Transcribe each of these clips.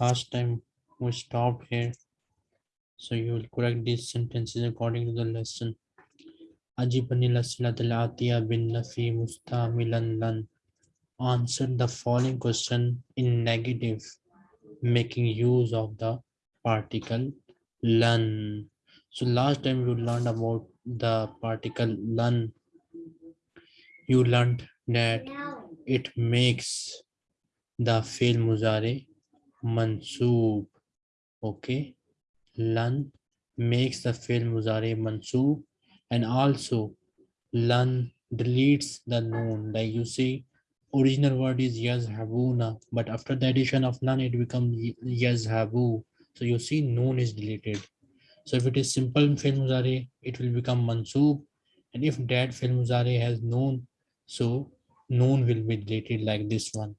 Last time we stopped here, so you will correct these sentences according to the lesson. Lasilatul atiya bin nafi mustamilan lan. Answer the following question in negative, making use of the particle lan. So last time you learned about the particle lan. You learned that it makes the fi'l muzari mansoob. Okay. Lan makes the fi'l muzari mansoob and also lan deletes the noon. Like you see, original word is yazhabuna, but after the addition of lan, it becomes yazhabu. So you see noon is deleted. So if it is simple fi'l muzari, it will become mansoob. And if that fi'l muzari has noon, so noon will be deleted like this one.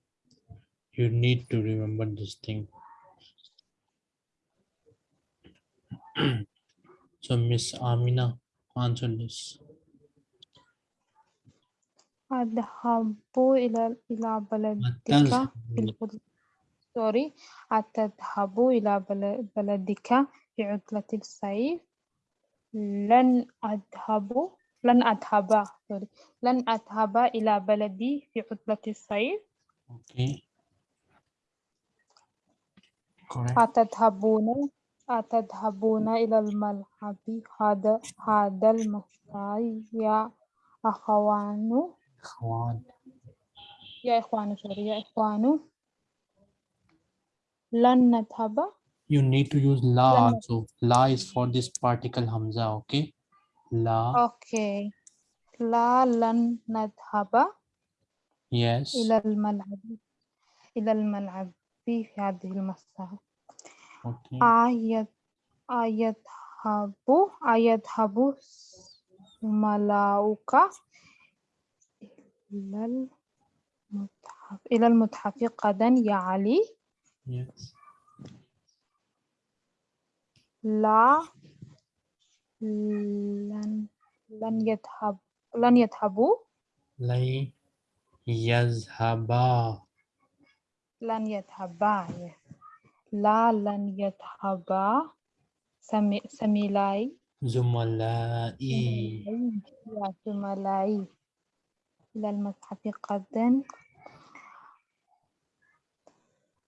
You need to remember this thing. so Miss Amina, answer this. أذهب إلى إلى بلدك أتذهب. في العطلة سوري أتذهب إلى بل- بلدك في عطلة الصيف لن أذهب لن أذهب سوري لن أذهب إلى بلدي في عطلة الصيف Okay. Correct. أتذهبون أتذهبون إلى الملعب هذا هذا المساء يا أخوان Ikhwan. يا إخوان سوري يا إخوان لن نذهب You need to use la also. La is for this particle hamza, okay? La, أوكي لا لن نذهب yes. إلى الملعب إلى الملعب في هذه المساء Okay. أيذ أيذهب أيذهب ملاؤك إلى المتحف إلى المتحف غدا يا علي Yes. لا لن لن يذهب لن يذهبوا؟ Lay yazhaba. لن يذهبا لا لن يذهبا. سمي سميلاي. يا زملائي إلى المتحف غدا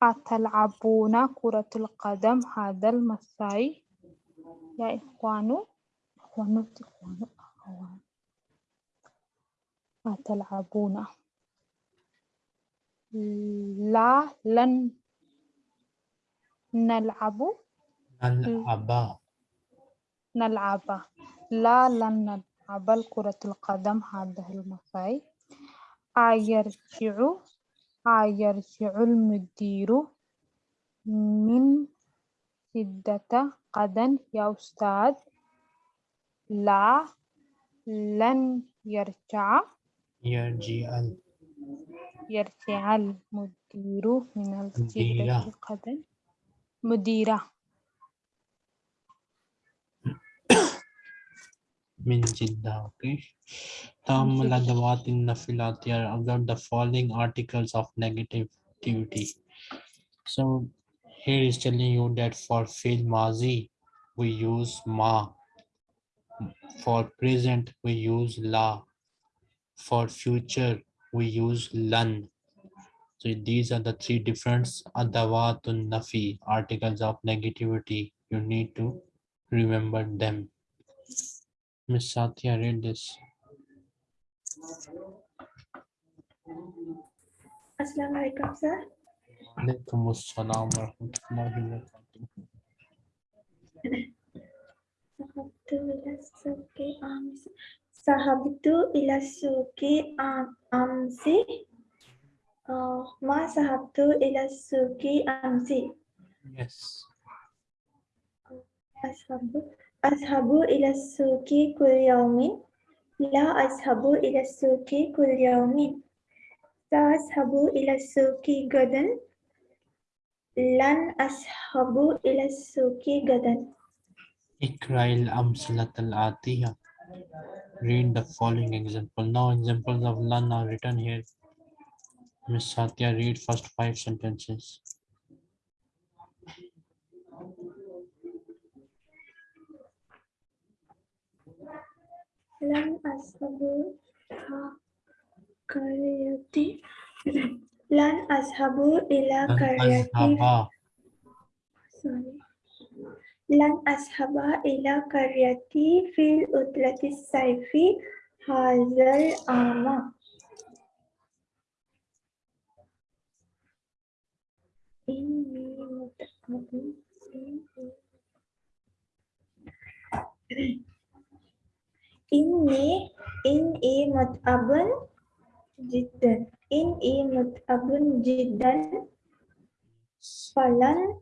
أتلعبون كرة القدم هذا المساء يا إخوان إخوان إخوان أخوان أتلعبون. لا لن نلعب. Nal'aba. نلعب. لا لن نلعب. كرة القدم هذا المساء أيرجع. أيرجع المدير من شدة غدا يا أستاذ. لا لن يرجع Yarji'al. يرجع المدير من الشدة مديرة. غدا مديرة Min Jidda, okay? Ta'ammal adawat in nafilati are observe the following articles of negativity. So here is telling you that for fi'l mazi we use ma. For present we use la. For future we use lan. So these are the three different adawatun nafi articles of negativity. You need to remember them. Miss Satya read this. Assalamualaikum sir. Alaikum assalam wa rahmatullahi wa barakatuh. ذهبت إلى السوق أمس ذهبت إلى السوق أمس ما ذهبت إلى السوق أمس Yes. أذهب أذهب إلى السوق كل يوم لا أذهب إلى السوق كل يوم سأذهب إلى السوق غدا لن أذهب إلى السوق غدا Ikrail amsalat al atiya. Read the following example. Now examples of learn are written here. Miss Satya, read first five sentences. لن أذهب قريتي لن أذهب إلى Lan قريتي azhaba. sorry. لن أذهب إلى قريتي في العطلة الصيف هذا العام إني متأكد إني إني متعب جدا إني متعب جدا فلن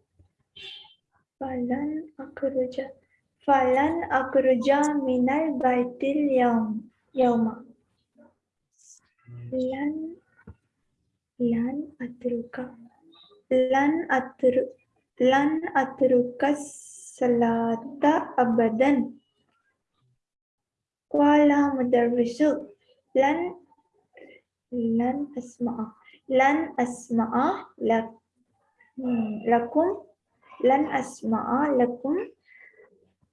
Falan akruja. Falan akruja minal baitil yaum. Yauma. Lan lan atruka. Lan atru lan atruka salata abadan. Qala mudarrisu lan lan asma'a. Lan asma'a lak, hmm, lakum لن أسمع لكم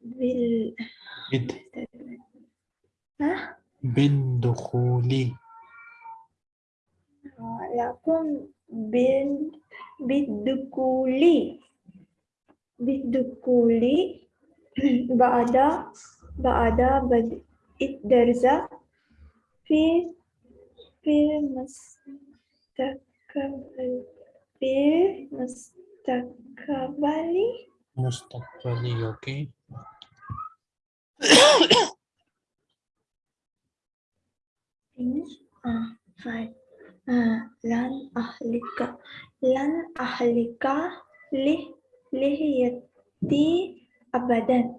بال Bid, ها؟ بالدخول. لكم بال بالدخول. بالدخول. بعد بعد بدء الدرس في في المستقبل في Mustakabali. Mustakabali, okay. Things uh, ah, five. Uh, ah, lan ahlika lan ahlika lih lihiyati abadan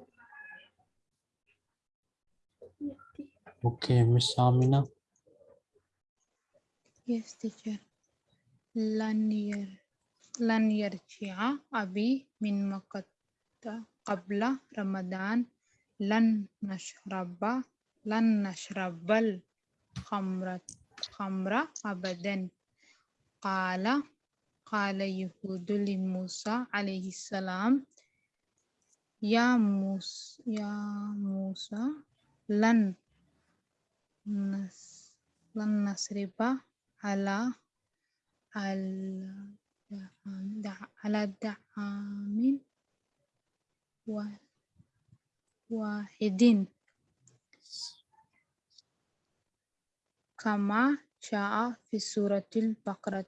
okay miss amina yes teacher Lanier. لن يرجع أبي من مكة قبل رمضان. لن نشرب لن نشرب الخمر خمر أبدا. قال قال يهود لموسى عليه السلام يا موسى يا موسى لن نس لن نسرب على على على دعام وا- واحد كما جاء في سورة البقرة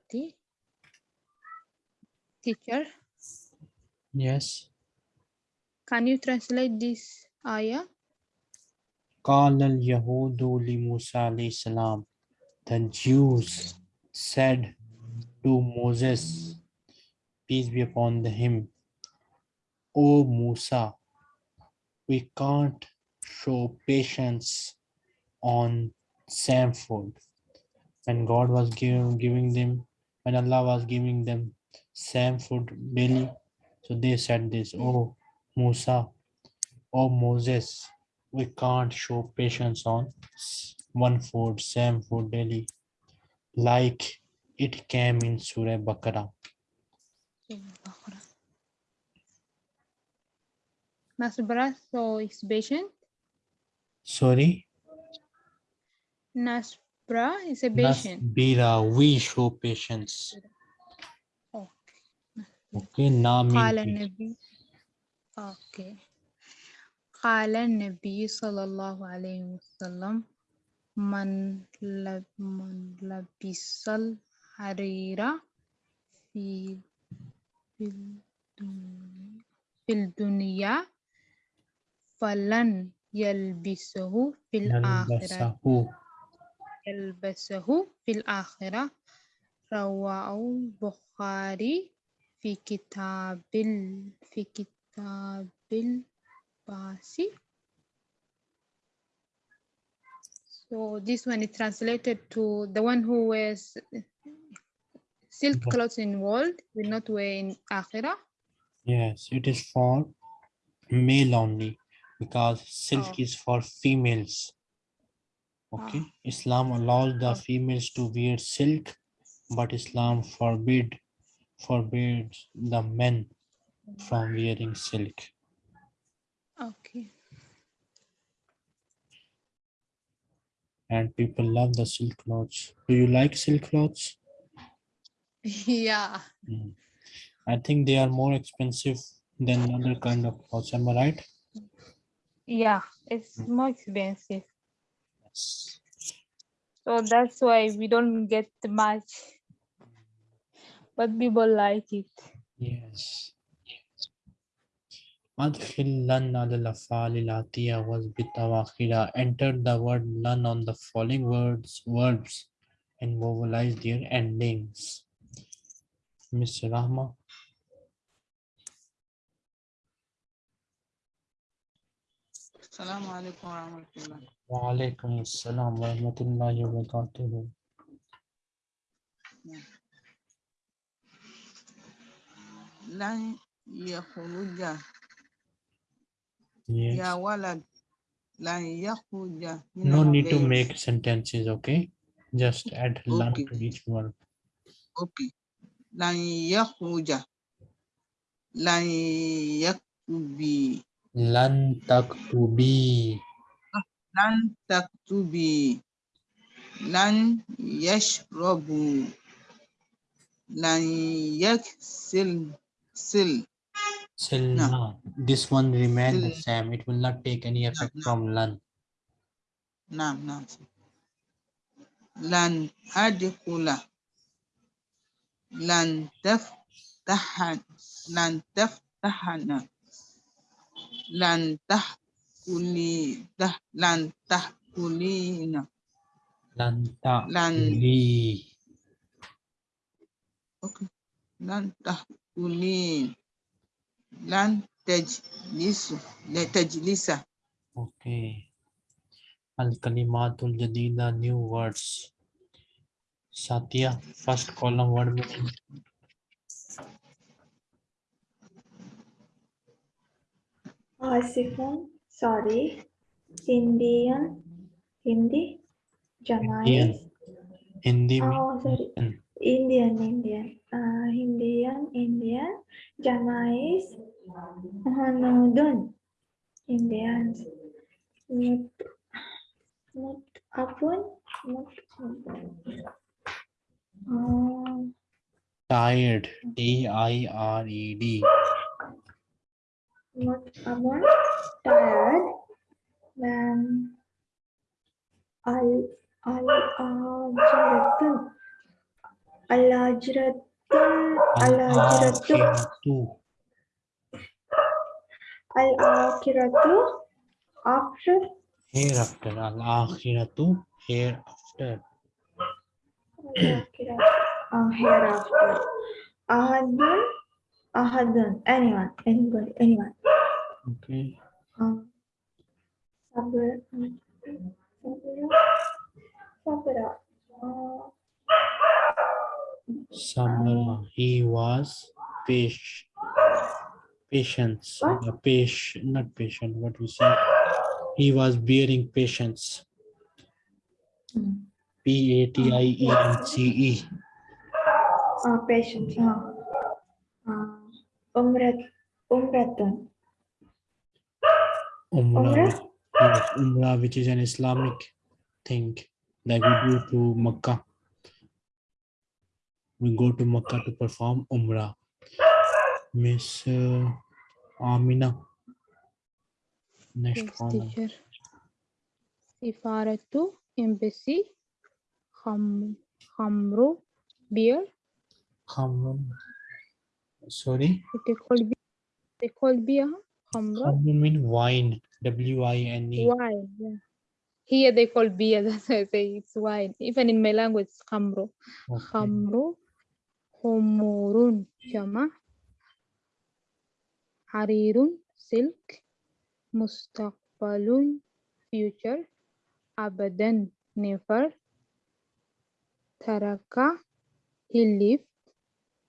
Teacher, Yes. can you translate this ayah? قال اليهود لموسى عليه السلام The Jews said to Moses, peace be upon him, O Musa, we can't show patience on same food. When God was giving, giving them, when Allah was giving them same food daily, so they said this, Oh Musa, Oh Moses, we can't show patience on one food, same food daily, like it came in Surah Baqarah. Nasbra, so is patient. Sorry, Nasbra is a patient. Nasbira, we show patience. Oh. Okay, na mean قال patience. النبي اوكي قال النبي صلى الله عليه وسلم من لب من لبس الحرير في في الدنيا, فلن يلبسه في الآخرة. يلبسه. في الآخرة. رواه البخاري في كتاب ال... في كتاب الباس So this one is translated to the one who wears silk clothes in world will not wear in Akhirah. Yes, it is for male only. because silk Oh. is for females. Okay, ah. Islam allows the Oh. females to wear silk, but Islam forbid forbids the men from wearing silk. Okay. And people love the silk clothes. Do you like silk clothes? Yeah. Mm. I think they are more expensive than other kind of house. Right? Yeah, it's hmm. more expensive. Yes. So that's why we don't get much, but people like it. Yes. Adkhillan al-afal al-atiya was bitawakhira. Enter the word nun on the following words, verbs and vowelize their endings. Miss Rahma. السلام عليكم ورحمة الله وعليكم السلام ورحمة الله وبركاته. لن يخرج Yes. يا ولد لن يخرج من No need to البيت. make sentences, okay? Just add lan Okay. to each word. أوكي لن يخرج لن يكتبي Lan taktubi. لن تكتبي لن يشرب لن يكسل سل Silna. This one remain the Sil- same. It will not take any effect no. from lan. نعم نعم لن أدخل lan taftahan lan taftahana lan tahkuli dah lan tahkulina lan tahkuli oke lan tahkulin lan tajlisu la tajlisa okay. al kalimatul jadida new words. Satya, first column word meaning. Asifun, sorry. Indian, Hindi, Jamais. Hindi Oh, sorry. Indian. Indian. Uh, Indian, Indian. Jamais. Hanudun. Indians. Mut, mut, apun. Mut, um, Tired. T-I-R-E-D. mut, apun. Tired. Then, al, al, ajratun. Al-ajratun. Al-ajratu. Al-akhiratu. Al-akhiratu. After. Hereafter. Al-akhiratu. Hereafter. Uh, hereafter. Ahadun. Ahadun. Anyone. Anybody. Anyone. Okay. Um, sabra. Sabra. Sabra. Samara. He was patient. Patience. What? Patient, not patient. What we say? He was bearing patience. P A T I E N C E. uh, patience. Uh, umrat. Umratun. Umrah. Umrah? Yes, Umrah, which is an Islamic thing that we do to Makkah. We go to Makkah to perform Umrah. Miss uh, Amina. Next Yes, column. teacher. Sifaratu, embassy, kham, khamru, beer. Khamrun. Sorry. They call beer. They call beer, huh? khamru. Mean wine. W I N E. Wine. Yeah. Here they call beer. That's why I say it's wine. Even in my language, it's khamru. Okay. Khamru, jama. Harirun, silk. Mustaqbalun, future. Abadan, never. Taraka, he lived.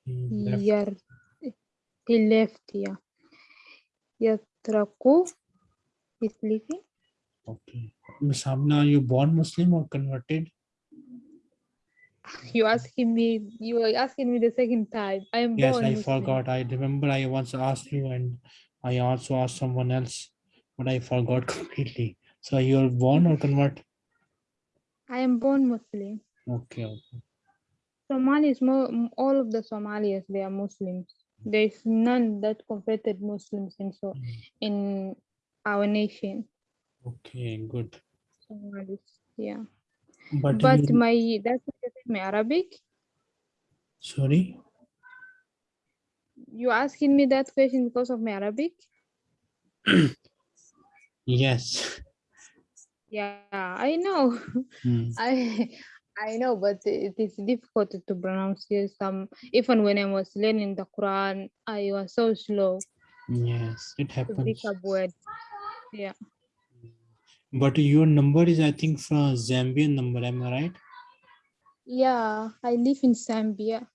He left. Yar, he left, yeah. Yatraku, He's sleeping. Okay. Miss Hamna, are you born Muslim or converted? You asking me, you were asking me the second time. I am Yes, born I Muslim. forgot. I remember I once asked you and I also asked someone else, but I forgot completely. So you're born or convert? I am born Muslim. Okay, okay. Somalis, mo- m- all of the Somalis, they are Muslims. There is none that converted Muslims in so Mm. in our nation. Okay, good. Somalis, yeah. But, But you, my that's why you said my Arabic. sorry? You asking me that question because of my Arabic? Yes. Yeah, I know. Mm, I I know, but it is difficult to pronounce. Some even when I was learning the Quran, I was so slow Yes, it happens. pick up words. Yeah. But your number is, I think, from Zambian number, am I right? Yeah, I live in Zambia.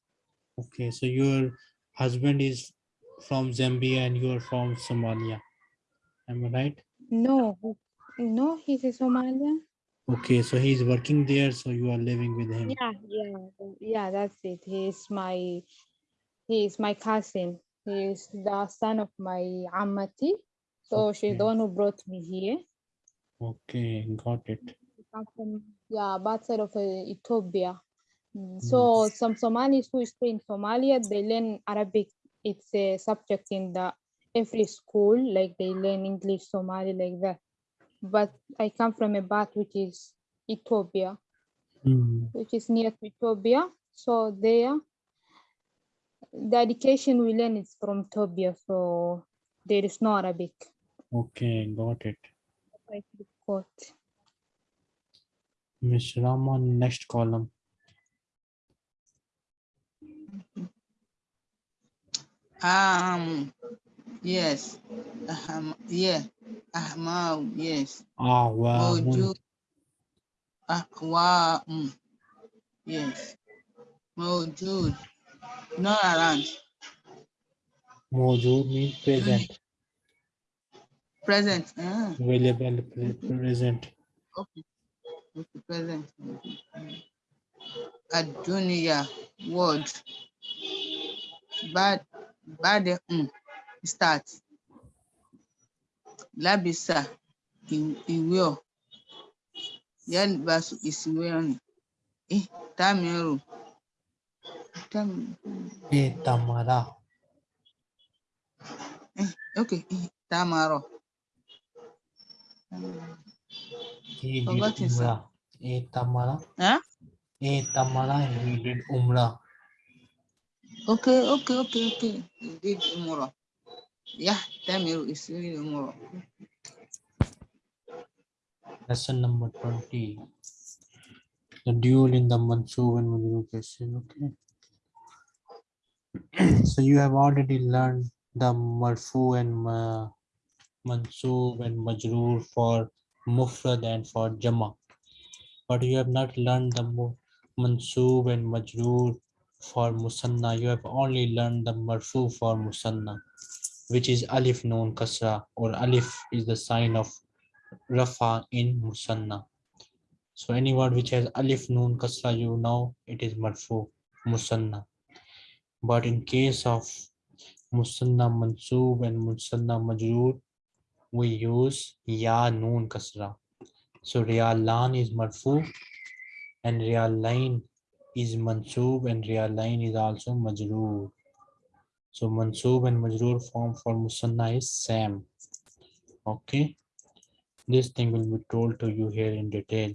Okay, so your husband is from Zambia and you are from Somalia. Am I right? No, no, he's a Somalian. Okay, so he's working there, so you are living with him. Yeah, yeah, yeah, that's it. He's my he is my cousin. He is the son of my ammati. So she's Okay. the one who brought me here. Okay, got it. From yeah, bad side of uh, Ethiopia. Mm, So some Somalis who stay in Somalia, they learn Arabic. It's a subject in the every school, like they learn English, Somali, like that. But I come from a bat which is Ethiopia, Mm, which is near to Ethiopia. So there, the education we learn is from Ethiopia. So there is no Arabic. Okay, got it. Quite difficult. Miss Rahman, next column. Um, yes. Um, yeah. Ahmau, yes. Ah, wow. Moju. Ah, wow. Mm. Yes. Mojud. Not around. Mojood means present, Present. Ah, available, pre- present. okay. Okay, present. Adunia. Word. Bad. Bad. Mm. Start. Labisa. i- Ìwé ọ̀. Yálìbáṣu ìsìwé ọ̀nì. Eh, Tamiru. Tamiru. E eh, tamara. Eh, okay, eh, Tamaro. Eh, he did Forgotten, sir. umrah. E tamara. Huh? E tamara, he did umrah. Okay, okay, okay, okay. You did Umuro. Yeah, Tamiru is really Umuro. Lesson number 20. The duel in the and Majroor cases. Okay. so you have already learned the Marfu and Ma, Mansub and Majroor for Mufrad and for Jama. But you have not learned the Mansub and Majroor for Musanna. You have only learned the Marfu for Musanna, which is Alif Noon Kasra or Alif is the sign of Rafa in Musanna. So any word which has Alif Noon Kasra, you know it is Marfu Musanna. But in case of Musanna Mansub and Musanna Majroor, we use Ya Noon Kasra. So Riyalan is Marfu and Riyalain is Mansub and Riyalain is also Majroor. So Mansub and Majroor form for Musanna is Sam. Okay. This thing will be told to you here in detail.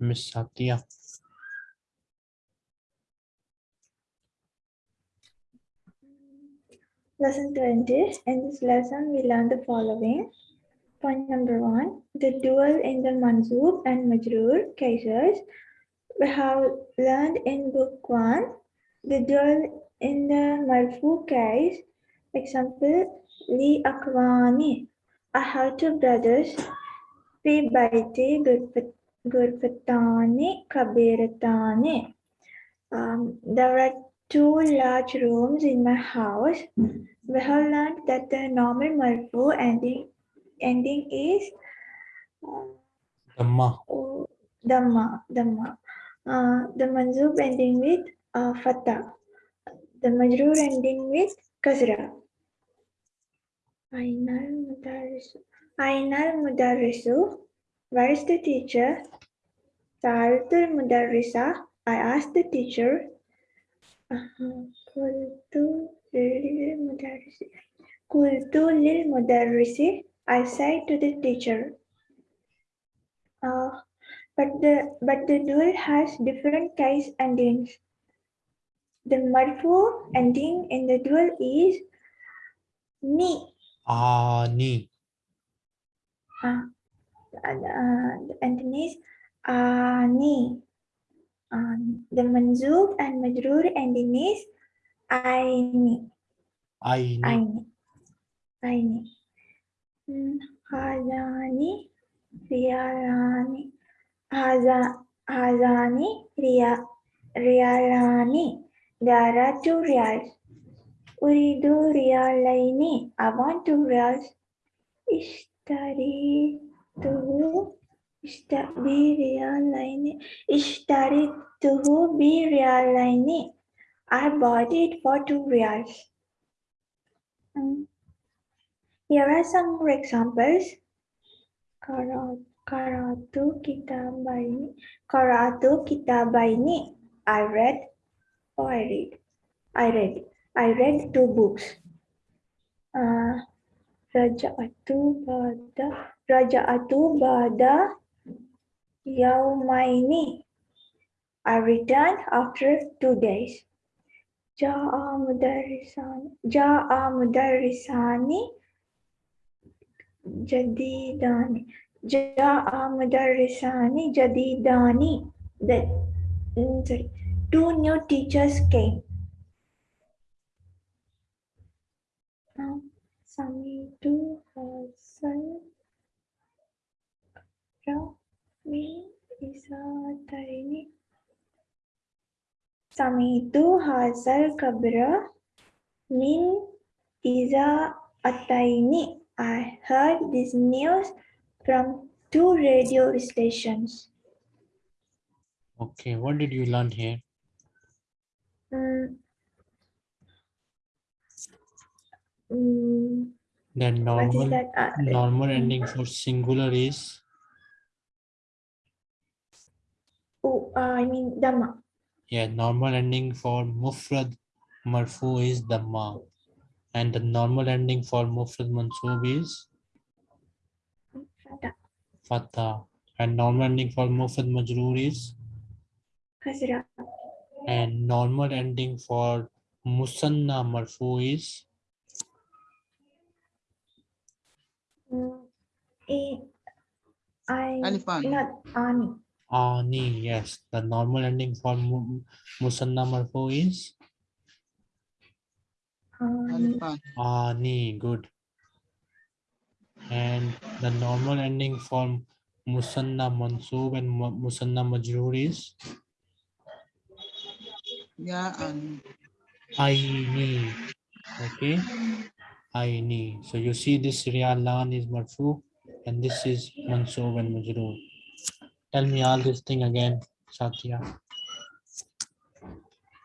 Miss Satya. Lesson 20. In this lesson, we learn the following. Point number one, the dual in the Mansub and Majroor cases. We have learned in book one, the dual in the Marfu case. Example, Li Akwani. I have two brothers. Fi Baiti Gurfatani Kabiratani. Um, there are two large rooms in my house. We have learned that the normal marfu ending ending is Dhamma. oh, dhamma, dhamma. Uh, the manzub ending with uh, fatha. The majroor ending with kasra. Ainal mudarrisu. Ainal mudarrisu. Where is the teacher? Sa'altul mudarrisa. I asked the teacher. Qultu lil mudarrisi. Qultu lil mudarrisi. I said to the teacher. Uh, but the but the dual has different case endings. The marfu ending in the dual is ni. Ani. Uh, uh, the ending is ani. Um, the manzub and majroor ending is aini. Aini. Aini. Aini. Hmm, Hazani. Riyalani. Haza, hazani. Riya, riyalani. There are two reals. Uridu riyalaini. I want two reals. Ishtari tuhu. Ishtabi riyalaini. Ishtari tuhu bi riyalaini. I bought it for two reals. Hmm. Here are some more examples. Kara- Karatu kitabaini. Karatu kitabaini. I read. Oh, I read. I read. I read two books. Uh, Raja'atu bada. Raja'atu bada. Yaumaini. I returned after two days. Ja'a mudarrisani. Ja'a mudarrisani. Jadidani. Ja'a mudarrisani jadidani. The, mm, sorry, two new teachers came. Now, Samitu Hasan Rami Isataini. Samitu Hasal Kabra Min Iza Ataini. I heard this news from two radio stations. Okay, what did you learn here? Mm. The normal that? Uh, normal ending for singular is oh, uh, I mean Dhamma. yeah, normal ending for mufrad marfu is dhamma. And the normal ending for mufrad mansub is Fatha. fatha. And normal ending for mufrad majroor is Kasra. And normal ending for musanna marfu is Mm, I, I Alifan. not Ani. ani. Yes, the normal ending for mu- musanna marfu is Ani. Ani. Good. And the normal ending for musanna mansub and musanna majroor is Ya and aini. Okay. I Aini. So you see this rialan is marfu and this is mansub and majroor. Tell me all this thing again, Satya.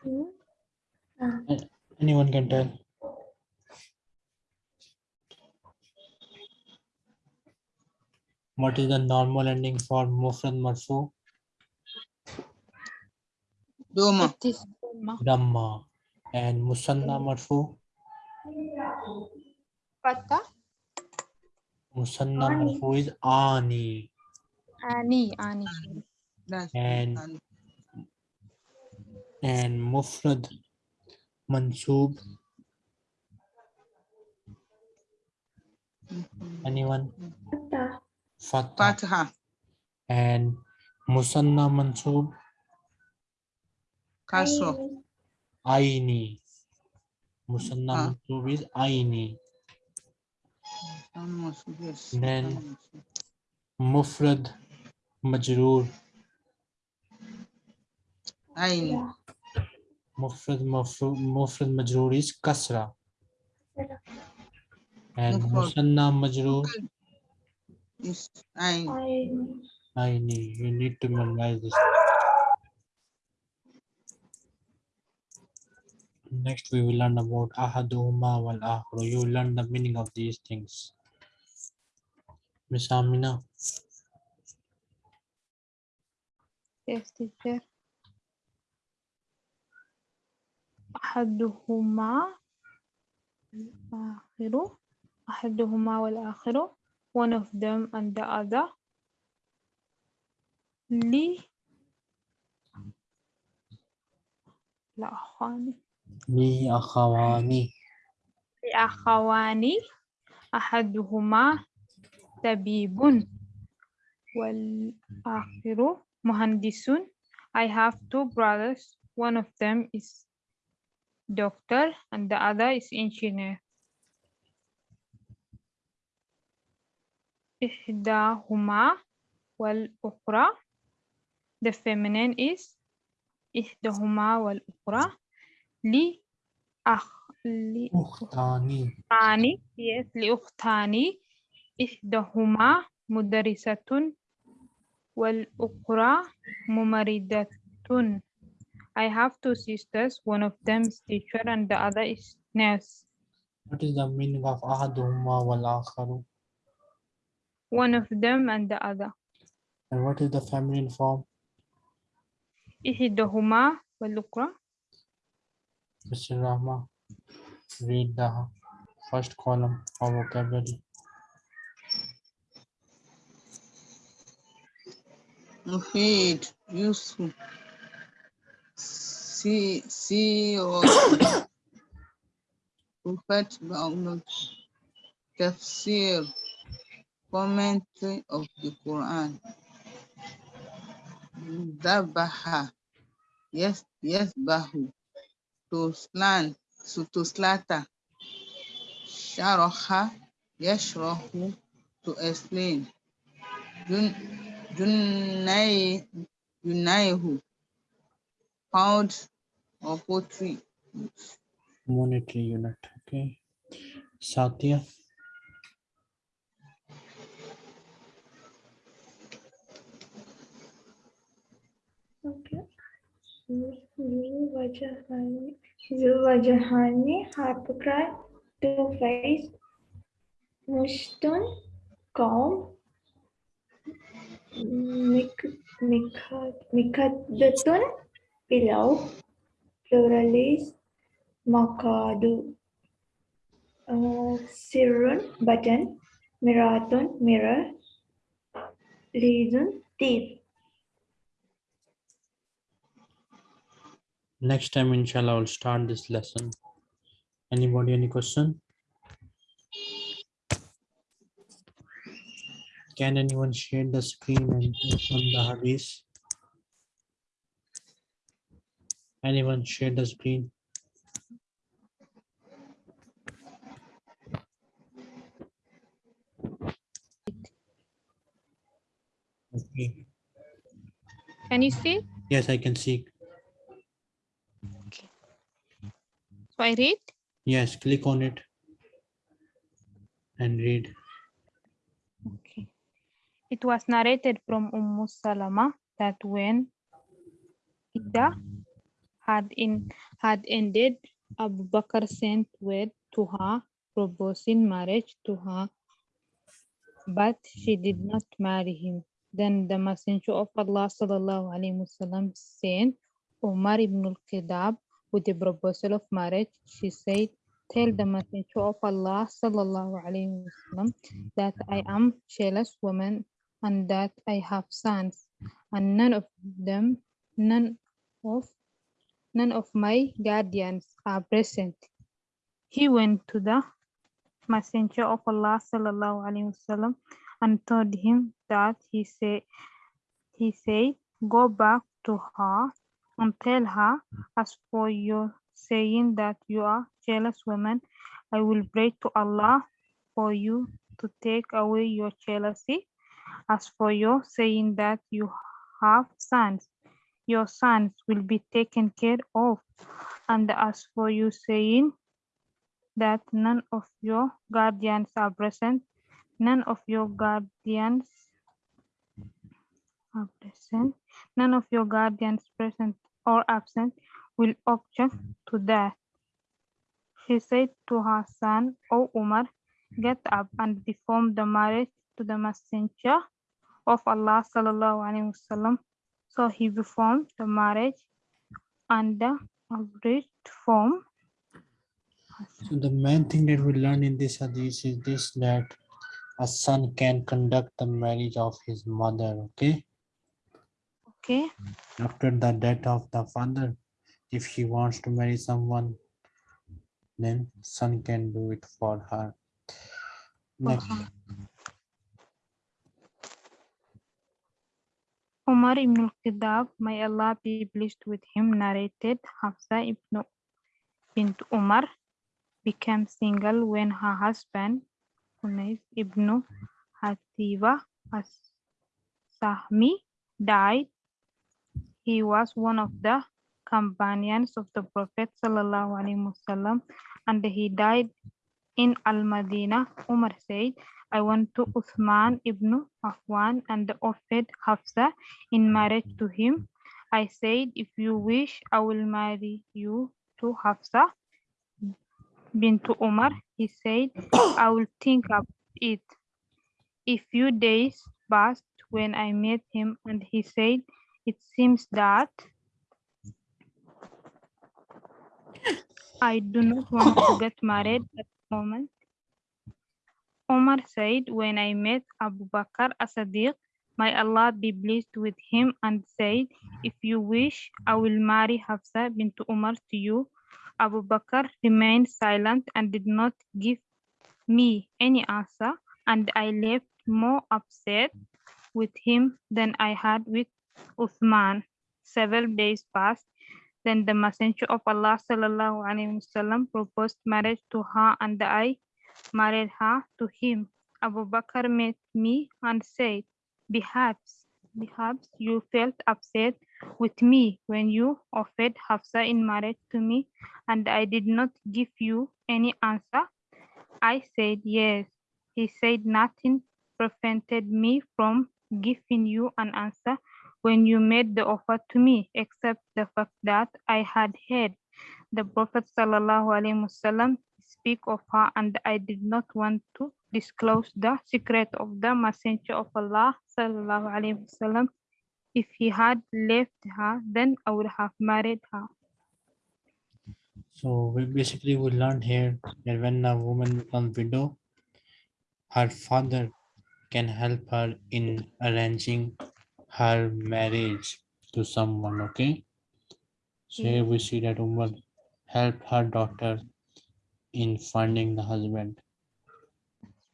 Hmm? Ah, Anyone can tell. What is the normal ending for mufrad marfu? Doma. It is Dhamma. Dhamma. And musanna hmm. marfu? Fatha. Musanna Ani. marfu is ani. Ani. Ani. And and and mufrad mansub. Mm-hmm. Anyone? Fatha. Fatha. Fatha. And musanna mansub Kasro. Aini. aini. Musanna Ah. mansub is aini. Yes. Then- Mufrad majroor Ain. Ya. Mufrad Mufrad majroor is kasra. And Musanna majroor, Is I I Aini. You need to memorize this. Next, we will learn about ahaduhuma wal akhru. You will learn the meaning of these things. Miss Amina, Yes, teacher. أحدهما الآخر أحدهما والآخر one of them and the other لي لا أخواني li akhawani. لأخوان أحدهما طبيب والآخر مهندس I have two brothers one of them is doctor and the other is engineer إحداهما والأخرى the feminine is إحداهما والأخرى li akh li yes li ukhtani ihdahuma mudarrisatun wal ukra mumaridatun. I have two sisters. One of them is teacher and the other is nurse. What is the meaning of ahaduhuma wal akharu? One of them and the other. And what is the feminine form? Ihdahuma wal ukra Mr. Rahma, read the first column of vocabulary. Mufid, useful. See, see or prophet tafsir, commentary of the Quran. Dabaha, yes, yes, bahu, to slant, so to slaughter. Sharaha, yashrahu, to explain. Jun, junay, junayhu, pound or pottery. Monetary unit. Okay. Satya. Okay. Zuwajahani, hypocrite, two-faced, Mushtun, calm, Mik- pillow, pluralist, Makadu, uh, Sirrun, button, Miratun, mirror, Lizun, thief. Next time, inshallah, I'll start this lesson. Anybody, any question? Can anyone share the screen and open the hadith? Anyone share the screen? Okay. can you see Yes, I can see. I read Yes, click on it and read. Okay. It was narrated from Umm Salama that when iddah had in had ended, Abu Bakr sent word to her proposing marriage to her, but she did not marry him. Then the Messenger of Allah sallallahu alaihi wasallam sent Umar ibn al-Khattab with the proposal of marriage. She said, "Tell the hmm. Messenger of Allah sallallahu alaihi wasallam hmm. that I hmm. am a jealous woman and that I have sons and none of them none of none of my guardians are present. He went to the messenger of Allah sallallahu alaihi wasallam and told him that he said he said go back to her and tell her hmm. as for your saying that you are jealous woman I will pray to Allah for you hmm. to take away your jealousy. As for your saying that you have sons, your sons will be taken care of. And as for you saying that none of your guardians are present, none of your guardians hmm. are present, none of your guardians present or absent will object mm-hmm. to that. She said to her son, O Umar, mm-hmm. get up and perform the marriage to the messenger of Allah sallallahu alaihi wasallam. So he performed the marriage and the abridged form. So the main thing that we learn in this hadith is this that a son can conduct the marriage of his mother, okay? Okay, After the death of the father, if she wants to marry someone, then son can do it for her. Next, uh-huh. her. Umar ibn al-Khattab, may Allah be pleased with him, narrated Hafsa ibn bint Umar became single when her husband, Hunayf ibn Hatiba as-Sahmi, died. He was one of the companions of the Prophet wasallam, and he died in Al-Madinah. Umar said, I went to Uthman ibn Affan and offered Hafsa in marriage to him. I said, if you wish, I will marry you to Hafsa bint Umar. He said, I will think of it. A few days passed when I met him and he said, it seems that I do not want to get married at the moment. Omar said, when I met Abu Bakr as-Siddiq, may Allah be pleased with him and said, if you wish, I will marry Hafsa bint Umar to you. Abu Bakr remained silent and did not give me any answer, and I left more upset with him than I had with Uthman. Several days passed. Then the Messenger of Allah sallallahu alaihi wasallam proposed marriage to her, and I married her to him. Abu Bakr met me and said, Perhaps, perhaps you felt upset with me when you offered Hafsa in marriage to me, and I did not give you any answer. I said, Yes. He said, Nothing prevented me from giving you an answer when you made the offer to me, except the fact that I had heard the Prophet speak of her, and I did not want to disclose the secret of the Messenger of Allah wasallam. If he had left her, then I would have married her. so we basically we learned here that when a woman becomes widow, her father can help her in arranging her marriage to someone, okay? So here we see that woman help her daughter in finding the husband.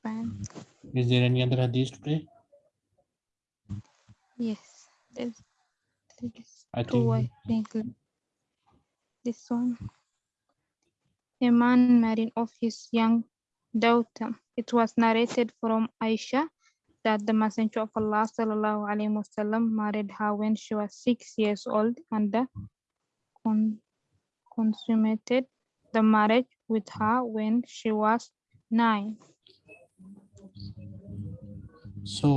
Fine. Is there any other hadith today? Yes, there's, there's I two, I think think. This one. A man married off his young daughter. It was narrated from Aisha that the Messenger of Allah sallallahu alaihi wasallam married her when she was six years old and con- consummated the marriage with her when she was nine. so.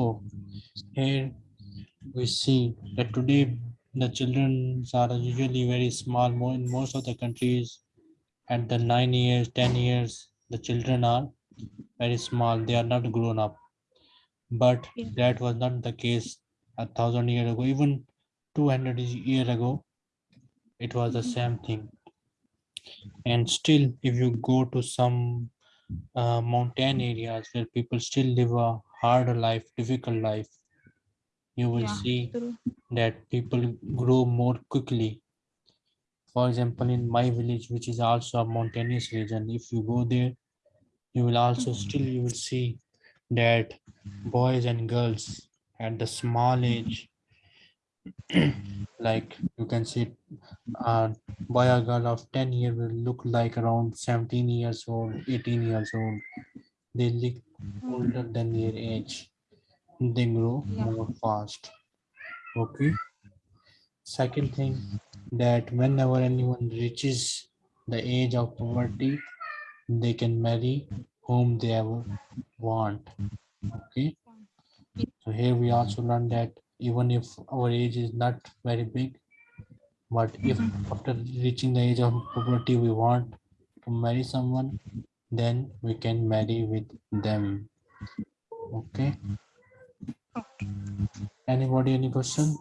Here we see that today the children are usually very small. More in most of the countries, at the nine years, ten years, the children are very small. They are not grown up. But Yeah. that was not the case a thousand years ago. Even two hundred years ago, it was the same thing. And still, if you go to some uh, mountain areas where people still live a hard life, difficult life, you will Yeah, see true. that people grow more quickly. For example, in my village, which is also a mountainous region, if you go there, you will also still you will see that boys and girls at the small age, like you can see, a boy or girl of 10 years will look like around 17 years old, 18 years old. They look older than their age. They grow Yeah. more fast. Okay. Second thing, that whenever anyone reaches the age of puberty, they can marry whom they ever want. Okay. So here we also learn that even if our age is not very big, but if after reaching the age of puberty we want to marry someone, then we can marry with them. Okay. Anybody, any question?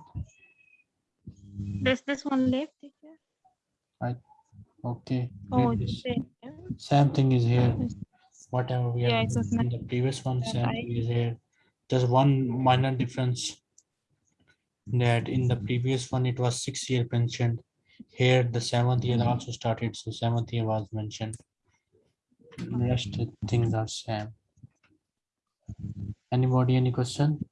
There's this one left. teacher. Okay. Oh, read the this. same. Same thing is here. Whatever we Yeah, have in the previous one, same I- thing is here. Just one minor difference. That in the previous one, it was six year mentioned. Here, the seventh year mm-hmm. also started, so seventh year was mentioned. Rest of mm-hmm. things are same. Anybody, any question?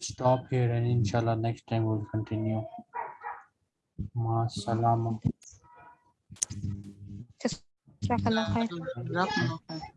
Stop here and inshallah next time we'll continue. Ma salama. Jazakallah khair. جزاكم الله خير